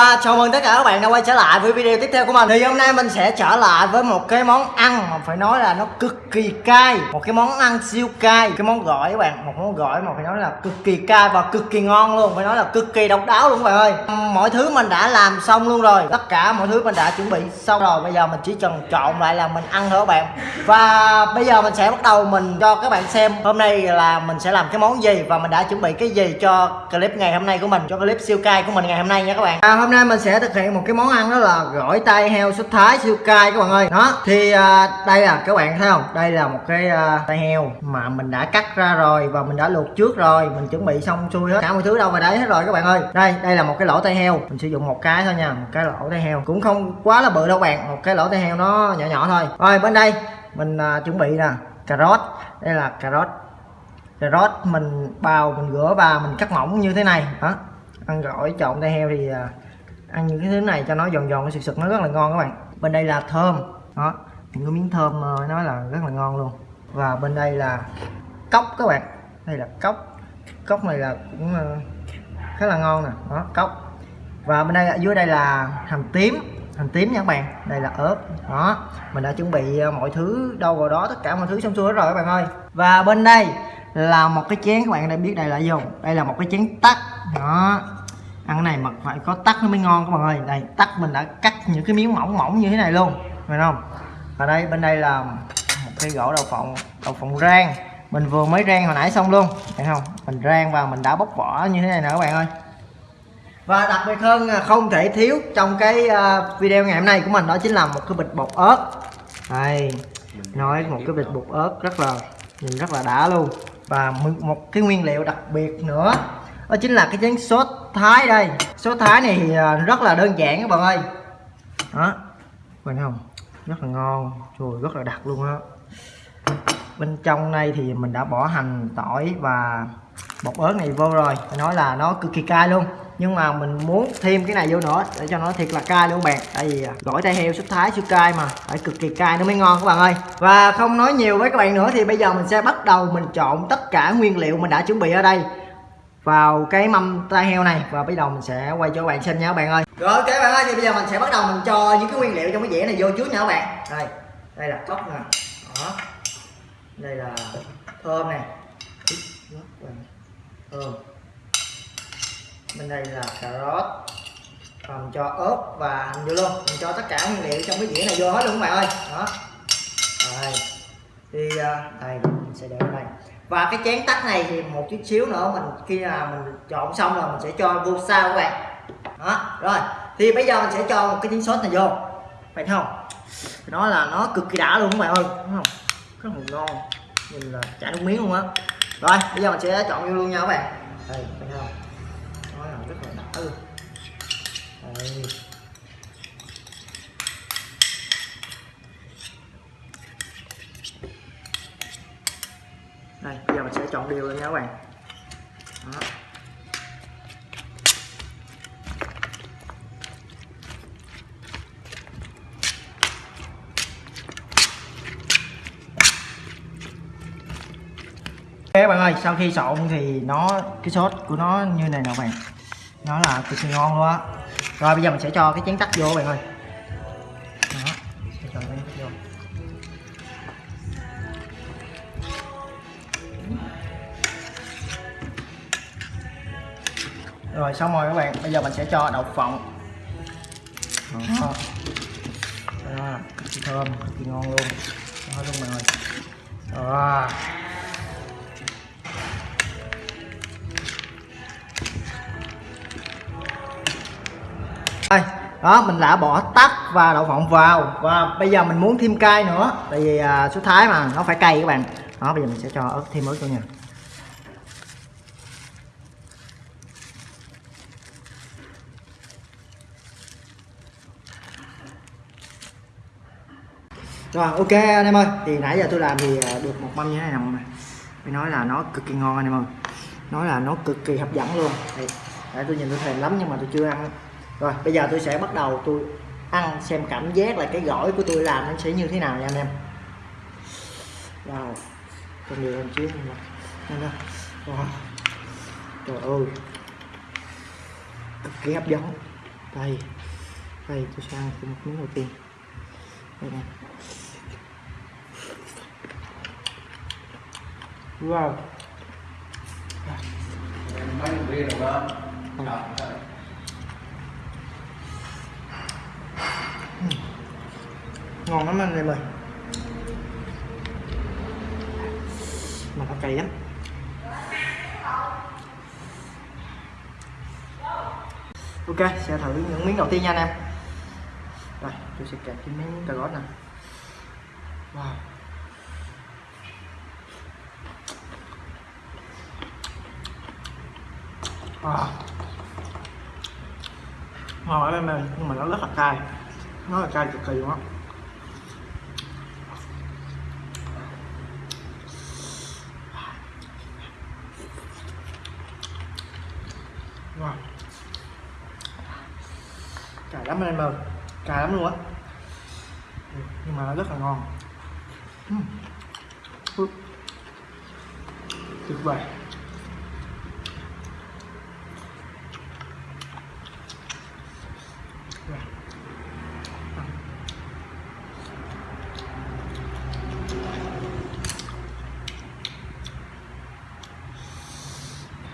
Hello chào mừng tất cả các bạn đã quay trở lại với video tiếp theo của mình. Thì hôm nay mình sẽ trở lại với một cái món ăn mà phải nói là nó cực kỳ cay. Một cái món ăn siêu cay. Cái món gỏi các bạn, một món gỏi mà phải nói là cực kỳ cay và cực kỳ ngon luôn. Phải nói là cực kỳ độc đáo luôn các bạn ơi. Mọi thứ mình đã làm xong luôn rồi. Tất cả mọi thứ mình đã chuẩn bị xong rồi. Bây giờ mình chỉ cần trộn lại là mình ăn thôi các bạn. Và bây giờ mình sẽ bắt đầu mình cho các bạn xem Hôm nay là mình sẽ làm cái món gì Và mình đã chuẩn bị cái gì cho clip ngày hôm nay của mình Cho clip siêu cay của mình ngày hôm nay nha các bạn. À, hôm nay mình sẽ thực hiện một cái món ăn đó là gỏi tay heo sốt thái siêu cay các bạn ơi. Đó thì à, đây là các bạn thấy không? Đây là một cái à, tay heo mà mình đã cắt ra rồi và mình đã luộc trước rồi mình chuẩn bị xong xuôi hết. Cả mọi thứ đâu vào đấy hết rồi các bạn ơi. Đây đây là một cái lỗ tay heo. Mình sử dụng một cái thôi nha một cái lỗ tay heo. Cũng không quá là bự đâu bạn một cái lỗ tay heo nó nhỏ nhỏ thôi. Rồi bên đây mình à, chuẩn bị nè cà rốt. Đây là cà rốt. Cà rốt mình bào mình rửa và mình cắt mỏng như thế này. Đó ăn gỏi trộn tay heo thì à, ăn những cái thứ này cho nó giòn giòn nó sực sực, nó rất là ngon các bạn. Bên đây là thơm, đó. Những cái miếng thơm ờ, nó là rất là ngon luôn. Và bên đây là cốc các bạn. Đây là cốc. Cốc này là cũng ờ, khá là ngon nè, đó, cốc. Và bên đây ở dưới đây là hành tím. Hành tím nha các bạn. Đây là ớt, đó. Mình đã chuẩn bị ờ, mọi thứ đâu vào đó, tất cả mọi thứ xong xuôi hết rồi các bạn ơi. Và bên đây là một cái chén, các bạn đã biết đây là gì không? Đây là một cái chén tắt đó ăn cái này mà phải có tắc nó mới ngon các bạn ơi. Đây, tắc mình đã cắt những cái miếng mỏng mỏng như thế này luôn. Phải không? Và đây, bên đây là một cái gỗ đậu phộng đậu phộng rang. Mình vừa mới rang hồi nãy xong luôn. Thấy không? Mình rang và mình đã bóc vỏ như thế này nè các bạn ơi. Và đặc biệt hơn không thể thiếu trong cái à, video ngày hôm nay của mình đó chính là một cái bịch bột ớt. Đây, nói một cái bịch bột ớt rất là, nhìn rất là đã luôn. Và một cái nguyên liệu đặc biệt nữa đó chính là cái chén sốt thái đây. Sốt thái này thì à, rất là đơn giản các bạn ơi. Đó. Bạn không? Rất là ngon. Rồi rất là đặc luôn á. Bên trong đây thì mình đã bỏ hành tỏi và bột ớt này vô rồi. Phải nói là nó cực kỳ cay luôn. Nhưng mà mình muốn thêm cái này vô nữa để cho nó thiệt là cay luôn bạn. Tại vì à, gỏi tay heo, sốt thái siêu cay mà. Phải cực kỳ cay nó mới ngon các bạn ơi. Và không nói nhiều với các bạn nữa thì bây giờ mình sẽ bắt đầu mình trộn tất cả nguyên liệu mình đã chuẩn bị ở đây vào cái mâm tai heo này. Và bắt đầu mình sẽ quay cho các bạn xem nha các bạn ơi. Rồi, ok bạn ơi, thì bây giờ mình sẽ bắt đầu mình cho những cái nguyên liệu trong cái dĩa này vô trước nha các bạn. Đây đây là cốc nè. Đó. Đây là thơm nè. Thơm. Bên đây là cà rốt. Và mình cho ớt và hành vô luôn. Mình cho tất cả nguyên liệu trong cái dĩa này vô hết luôn các bạn ơi. Đó. Rồi thì à, đây, mình sẽ để ở đây và cái chén tắt này thì một chút xíu nữa mình khi là mình chọn xong rồi mình sẽ cho vô sao các bạn. Đó, rồi. Thì bây giờ mình sẽ cho một cái chén sốt này vô. Phải không? Nó là nó cực kỳ đã luôn các bạn ơi. Đúng không? Rất là ngon. Nhìn là chả nước miếng luôn á. Rồi, bây giờ mình sẽ chọn vô luôn nha các bạn. Đây phải không? Nó là rất là đã luôn. Đây đây bây giờ mình sẽ chọn đều lên nha các bạn đó. Ok các bạn ơi, sau khi trộn thì nó cái sốt của nó như này nè bạn. Nó là cực kỳ ngon luôn á. Rồi bây giờ mình sẽ cho cái chén tắt vô các bạn ơi. Rồi xong rồi các bạn. Bây giờ mình sẽ cho đậu phộng. Đó, đó thơm kỳ ngon luôn. Đó luôn mọi người. Đó. Đây đó mình đã bỏ tắc và đậu phộng vào. Và bây giờ mình muốn thêm cay nữa. Tại vì à, số thái mà nó phải cay các bạn. Đó bây giờ mình sẽ cho ớt thêm ớt vô nha rồi, ok anh em ơi. Thì nãy giờ tôi làm thì à, được một mâm như thế này nè phải nói là nó cực kỳ ngon anh em ơi. Nói là nó cực kỳ hấp dẫn luôn. Thì, để tôi nhìn tôi thèm lắm nhưng mà tôi chưa ăn. Rồi, bây giờ tôi sẽ bắt đầu tôi ăn xem cảm giác là cái gỏi của tôi làm nó sẽ như thế nào nha anh em. Wow còn nhiều hơn chứ em wow trời ơi. Cực kỳ hấp dẫn. Đây. Đây, tôi sẽ ăn một miếng đầu tiên. Đây nè. Wow. Ngon lắm anh em ơi. Mà nó cay lắm. Ok, sẽ thử những miếng đầu tiên nha anh em. Rồi, tôi sẽ kẹp cái miếng cà gót nè. Wow. Ờ. ngon lắm em ơi, nhưng mà nó rất là cay. Nó là cay cực kỳ luôn á. Wow cay lắm anh em ơi, cay lắm luôn á. Nhưng mà nó rất là ngon. Uhm. Tuyệt vời Rồi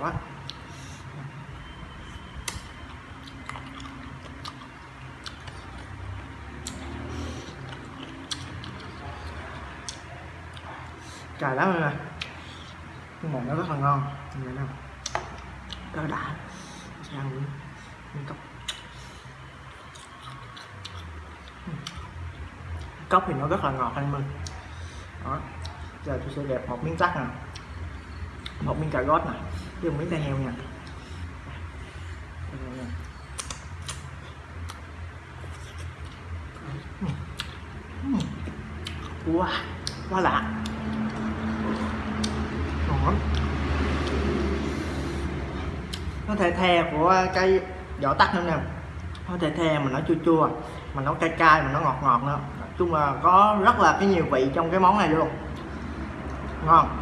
quá. Cay lắm rồi người, nhưng mà nó rất là ngon. Như vậy nào rất là đã sẽ ăn miếng cốc. Cốc thì nó rất là ngọt anh em đó. Giờ tôi sẽ đẹp một miếng chắc nè một miếng cà rốt này dùng miếng tai heo nha Đây wow quá lạ. Ngon nó thể the của cái vỏ tắc nữa nè. Nó thể the mà nó chua chua, mà nó cay cay, mà nó ngọt ngọt nữa. Nói chung là có rất là cái nhiều vị trong cái món này luôn. Ngon.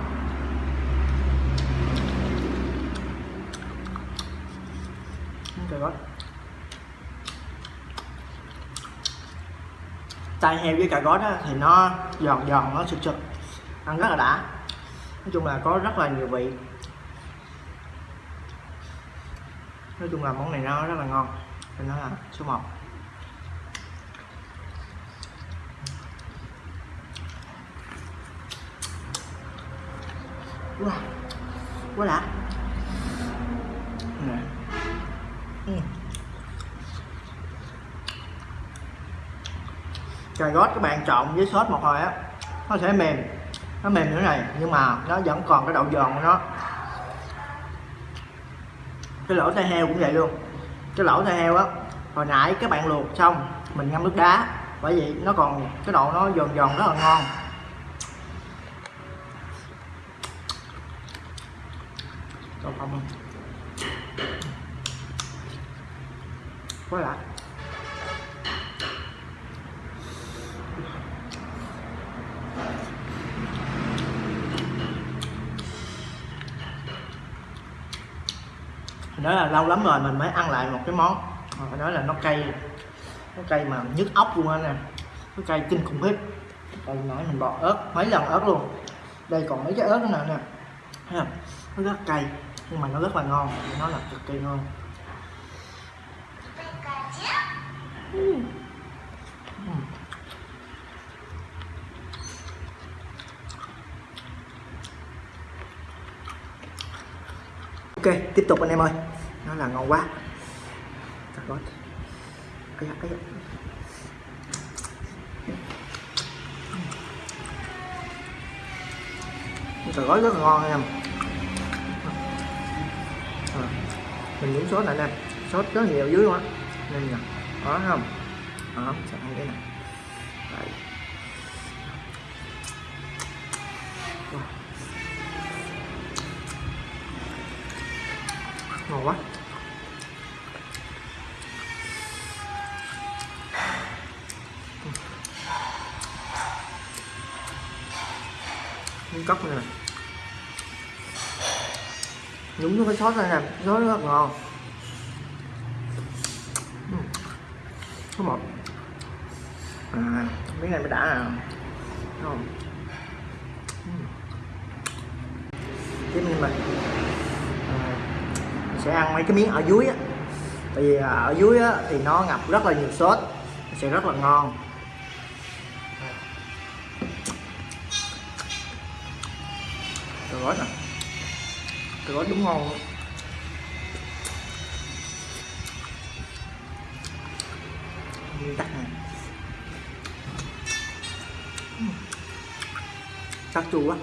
Cà tai heo với cà gót á, thì nó giòn giòn nó sực sực ăn rất là đã. Nói chung là có rất là nhiều vị. Nói chung là món này nó rất là ngon nên nó là số 1 wow quá đã nè ừ cà rốt các bạn trộn với sốt một hồi á, nó sẽ mềm, nó mềm như này, nhưng mà nó vẫn còn cái độ giòn của nó. Cái lỗ tai heo cũng vậy luôn. Cái lỗ tai heo á, hồi nãy các bạn luộc xong, mình ngâm nước đá, bởi vì nó còn cái độ nó giòn giòn rất là ngon. Còn không? Quá lại. Nói là lâu lắm rồi mình mới ăn lại một cái món. Mà phải nói là nó cay nó cay mà nhức óc luôn á nè nó cay kinh khủng khiếp đây nãy mình bỏ ớt mấy lần ớt luôn. Đây còn mấy cái ớt nữa nè. Nè nó rất cay nhưng mà nó rất là ngon. Nó là cực kỳ ngon. Ừm. Ok tiếp tục anh em ơi. Nó là ngon quá. Cà gói ấy da, ấy da. rất là ngon anh em. À, mình muốn sốt này anh em. Sốt rất nhiều dưới luôn á. Nên nè đó thấy không? Đó sẽ ăn cái này. Đấy. Wow. Ngon quá. Miếng cốc này nhúng vô cái sốt này nè. Sốt rất ngon. Ừ. Số một. À, miếng này mới đã à. Không. Ừ. Tiếp mình mà sẽ ăn mấy cái miếng ở dưới á. Tại vì à, ở dưới á, thì nó ngập rất là nhiều sốt sẽ rất là ngon. Cà gói nè. Cà gói đúng ngon luôn. tắt nè chua quá.